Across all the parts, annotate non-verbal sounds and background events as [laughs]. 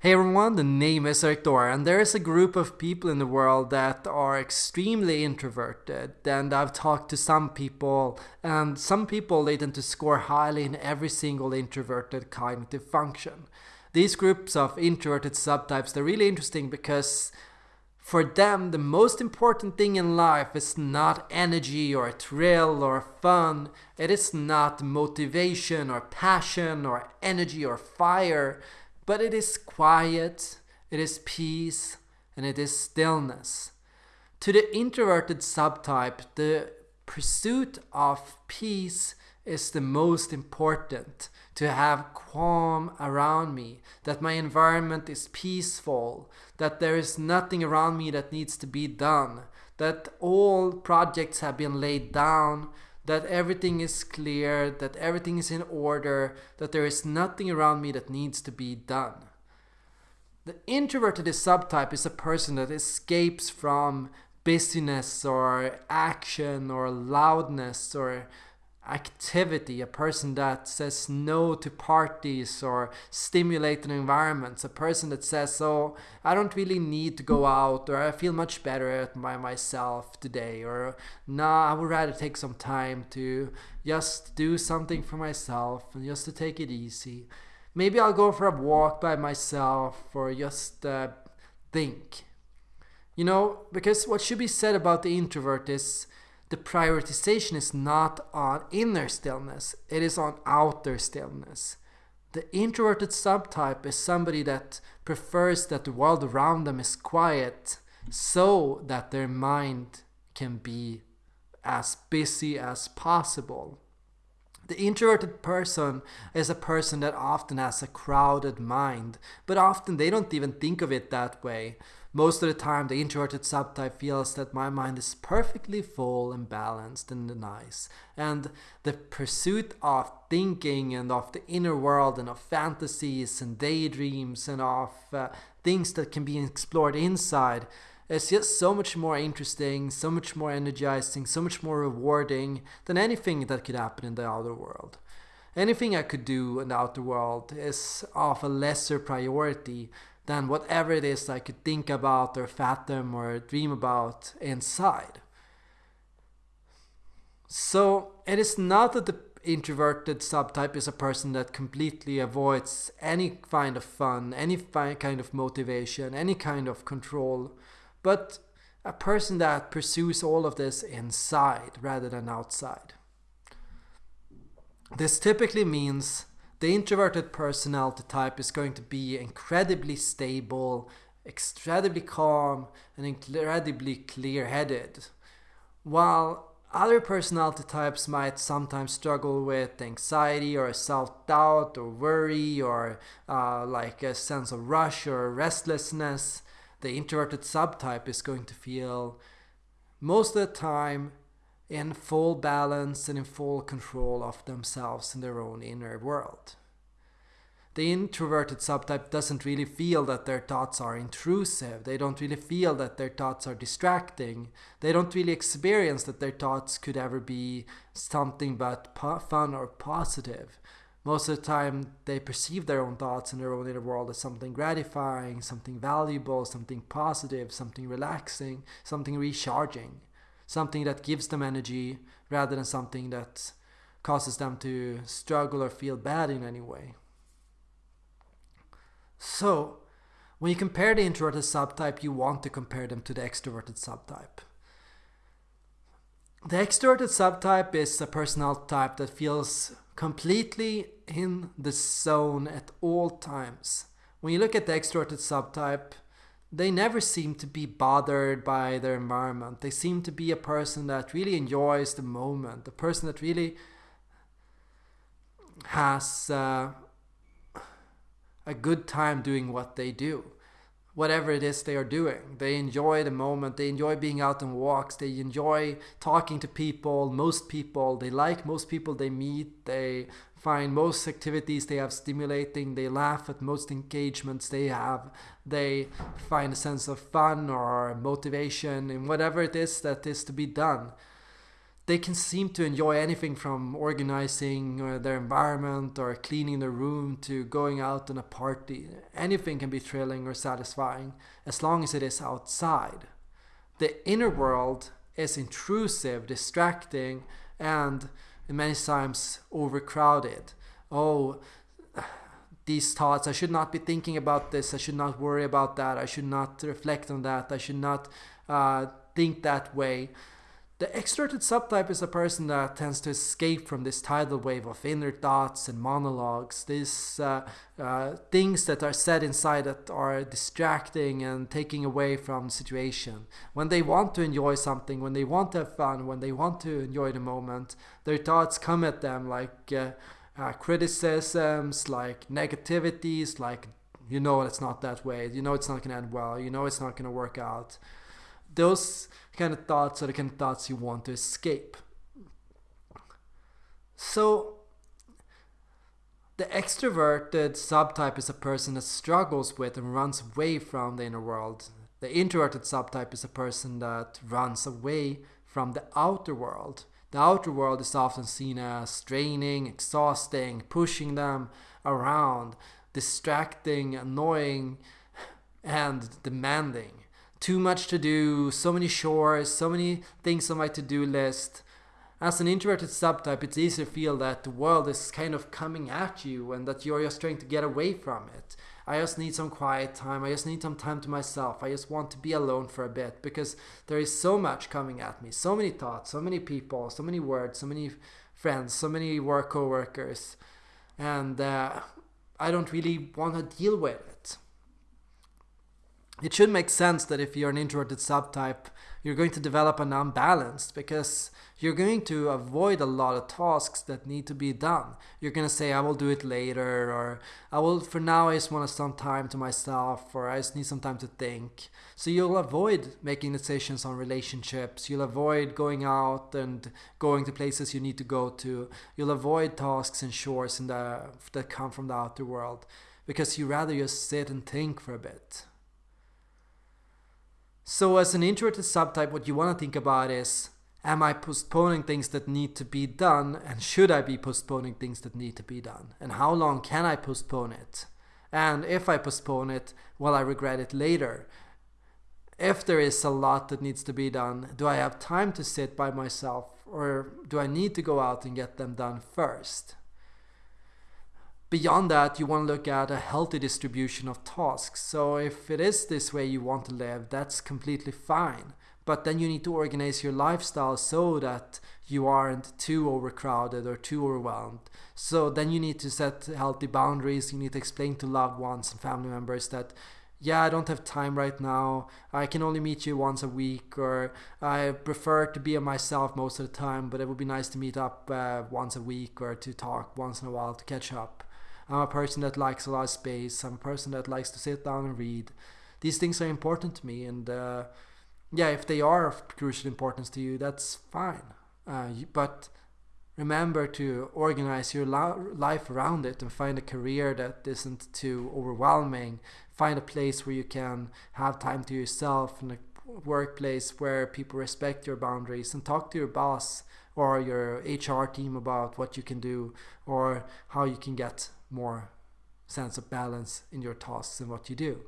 Hey everyone, the name is Victor, and there is a group of people in the world that are extremely introverted. And I've talked to some people, and some people they tend to score highly in every single introverted cognitive function. These groups of introverted subtypes they're really interesting because for them the most important thing in life is not energy or thrill or fun. It is not motivation or passion or energy or fire but it is quiet, it is peace, and it is stillness. To the introverted subtype, the pursuit of peace is the most important. To have calm around me, that my environment is peaceful, that there is nothing around me that needs to be done, that all projects have been laid down, that everything is clear, that everything is in order, that there is nothing around me that needs to be done. The introverted subtype is a person that escapes from busyness or action or loudness or activity, a person that says no to parties or stimulating environments, a person that says, oh, I don't really need to go out, or I feel much better by myself today, or nah, I would rather take some time to just do something for myself and just to take it easy. Maybe I'll go for a walk by myself or just uh, think. You know, because what should be said about the introvert is the prioritization is not on inner stillness, it is on outer stillness. The introverted subtype is somebody that prefers that the world around them is quiet so that their mind can be as busy as possible. The introverted person is a person that often has a crowded mind, but often they don't even think of it that way. Most of the time, the introverted subtype feels that my mind is perfectly full and balanced and nice. And the pursuit of thinking and of the inner world and of fantasies and daydreams and of uh, things that can be explored inside is just so much more interesting, so much more energizing, so much more rewarding than anything that could happen in the outer world. Anything I could do in the outer world is of a lesser priority than whatever it is I could think about or fathom or dream about inside. So it is not that the introverted subtype is a person that completely avoids any kind of fun, any kind of motivation, any kind of control, but a person that pursues all of this inside rather than outside. This typically means the introverted personality type is going to be incredibly stable, incredibly calm, and incredibly clear headed. While other personality types might sometimes struggle with anxiety or self doubt or worry or uh, like a sense of rush or restlessness, the introverted subtype is going to feel most of the time in full balance and in full control of themselves in their own inner world. The introverted subtype doesn't really feel that their thoughts are intrusive. They don't really feel that their thoughts are distracting. They don't really experience that their thoughts could ever be something but fun or positive. Most of the time, they perceive their own thoughts and their own inner world as something gratifying, something valuable, something positive, something relaxing, something recharging something that gives them energy rather than something that causes them to struggle or feel bad in any way. So, when you compare the introverted subtype, you want to compare them to the extroverted subtype. The extroverted subtype is a personality type that feels completely in the zone at all times. When you look at the extroverted subtype, they never seem to be bothered by their environment. They seem to be a person that really enjoys the moment, a person that really has uh, a good time doing what they do whatever it is they are doing. They enjoy the moment, they enjoy being out on walks, they enjoy talking to people, most people, they like most people they meet, they find most activities they have stimulating, they laugh at most engagements they have, they find a sense of fun or motivation in whatever it is that is to be done. They can seem to enjoy anything from organizing uh, their environment or cleaning their room to going out on a party. Anything can be thrilling or satisfying as long as it is outside. The inner world is intrusive, distracting, and many times overcrowded. Oh, these thoughts, I should not be thinking about this, I should not worry about that, I should not reflect on that, I should not uh, think that way the extroverted subtype is a person that tends to escape from this tidal wave of inner thoughts and monologues, these uh, uh, things that are said inside that are distracting and taking away from situation. When they want to enjoy something, when they want to have fun, when they want to enjoy the moment, their thoughts come at them like uh, uh criticisms, like negativities, like you know it's not that way, you know it's not going to end well, you know it's not going to work out those kind of thoughts are the kind of thoughts you want to escape. So, the extroverted subtype is a person that struggles with and runs away from the inner world. The introverted subtype is a person that runs away from the outer world. The outer world is often seen as draining, exhausting, pushing them around, distracting, annoying, and demanding too much to do, so many chores, so many things on my to-do list. As an introverted subtype, it's easy to feel that the world is kind of coming at you and that you're just trying to get away from it. I just need some quiet time. I just need some time to myself. I just want to be alone for a bit because there is so much coming at me. So many thoughts, so many people, so many words, so many friends, so many work co-workers. And uh, I don't really want to deal with it it should make sense that if you're an introverted subtype, you're going to develop an unbalanced because you're going to avoid a lot of tasks that need to be done. You're going to say, I will do it later, or I will, for now, I just want some time to myself, or I just need some time to think. So you'll avoid making decisions on relationships. You'll avoid going out and going to places you need to go to. You'll avoid tasks and chores in the, that come from the outer world because you rather just sit and think for a bit. So as an introverted subtype, what you want to think about is, am I postponing things that need to be done? And should I be postponing things that need to be done? And how long can I postpone it? And if I postpone it, will I regret it later? If there is a lot that needs to be done, do I have time to sit by myself or do I need to go out and get them done first? Beyond that, you want to look at a healthy distribution of tasks. So if it is this way you want to live, that's completely fine. But then you need to organize your lifestyle so that you aren't too overcrowded or too overwhelmed. So then you need to set healthy boundaries. You need to explain to loved ones and family members that yeah, I don't have time right now. I can only meet you once a week, or I prefer to be myself most of the time, but it would be nice to meet up uh, once a week or to talk once in a while to catch up. I'm a person that likes a lot of space. I'm a person that likes to sit down and read. These things are important to me, and uh, yeah, if they are of crucial importance to you, that's fine. Uh, but remember to organize your life around it and find a career that isn't too overwhelming. Find a place where you can have time to yourself and a workplace where people respect your boundaries and talk to your boss or your HR team about what you can do or how you can get more sense of balance in your tasks and what you do.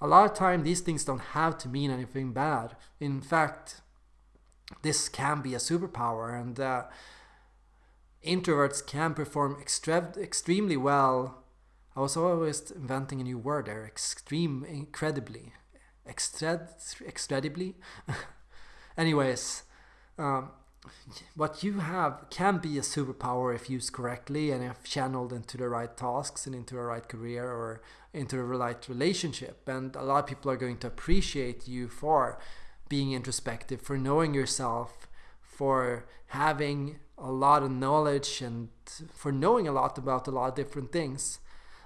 A lot of time these things don't have to mean anything bad. In fact, this can be a superpower and uh, introverts can perform extre extremely well. I was always inventing a new word there, extreme, incredibly, extred, extredibly. [laughs] Anyways, um, what you have can be a superpower if used correctly and if channeled into the right tasks and into the right career or into the right relationship. And a lot of people are going to appreciate you for being introspective, for knowing yourself, for having a lot of knowledge and for knowing a lot about a lot of different things.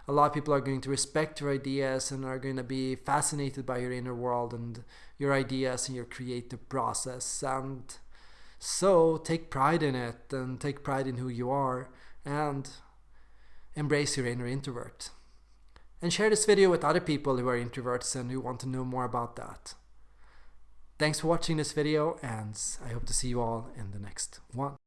A lot of people are going to respect your ideas and are going to be fascinated by your inner world and your ideas and your creative process. And so take pride in it and take pride in who you are and embrace your inner introvert. And share this video with other people who are introverts and who want to know more about that. Thanks for watching this video and I hope to see you all in the next one.